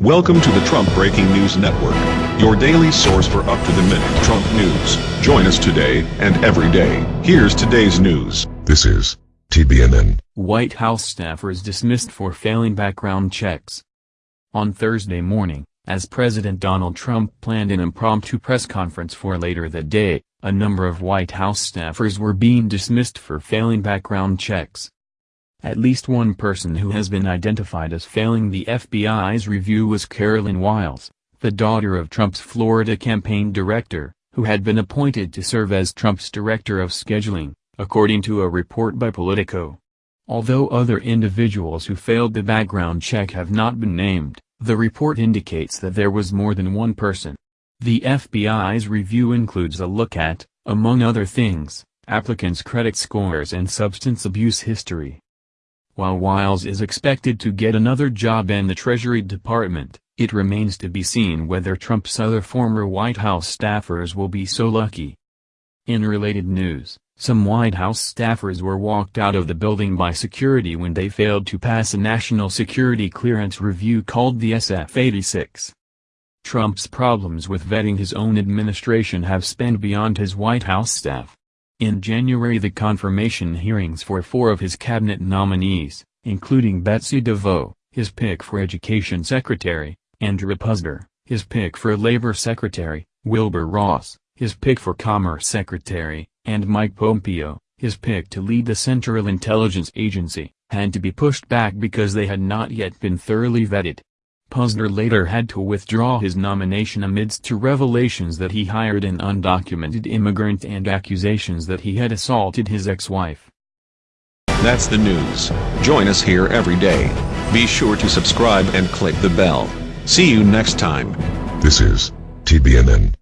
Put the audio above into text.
Welcome to the Trump Breaking News Network, your daily source for up-to-the-minute Trump news. Join us today and every day. Here's today's news. This is TBNN. White House staffers dismissed for failing background checks. On Thursday morning, as President Donald Trump planned an impromptu press conference for later that day, a number of White House staffers were being dismissed for failing background checks. At least one person who has been identified as failing the FBI's review was Carolyn Wiles, the daughter of Trump's Florida campaign director, who had been appointed to serve as Trump's director of scheduling, according to a report by Politico. Although other individuals who failed the background check have not been named, the report indicates that there was more than one person. The FBI's review includes a look at, among other things, applicants' credit scores and substance abuse history. While Wiles is expected to get another job in the Treasury Department, it remains to be seen whether Trump's other former White House staffers will be so lucky. In related news, some White House staffers were walked out of the building by security when they failed to pass a national security clearance review called the SF-86. Trump's problems with vetting his own administration have spanned beyond his White House staff. In January the confirmation hearings for four of his cabinet nominees, including Betsy DeVos, his pick for Education Secretary, Andrew Puzder, his pick for Labor Secretary, Wilbur Ross, his pick for Commerce Secretary, and Mike Pompeo, his pick to lead the Central Intelligence Agency, had to be pushed back because they had not yet been thoroughly vetted. Puzder later had to withdraw his nomination amidst two revelations that he hired an undocumented immigrant and accusations that he had assaulted his ex-wife. That's the news. Join us here every day. Be sure to subscribe and click the bell. See you next time. This is TBNN.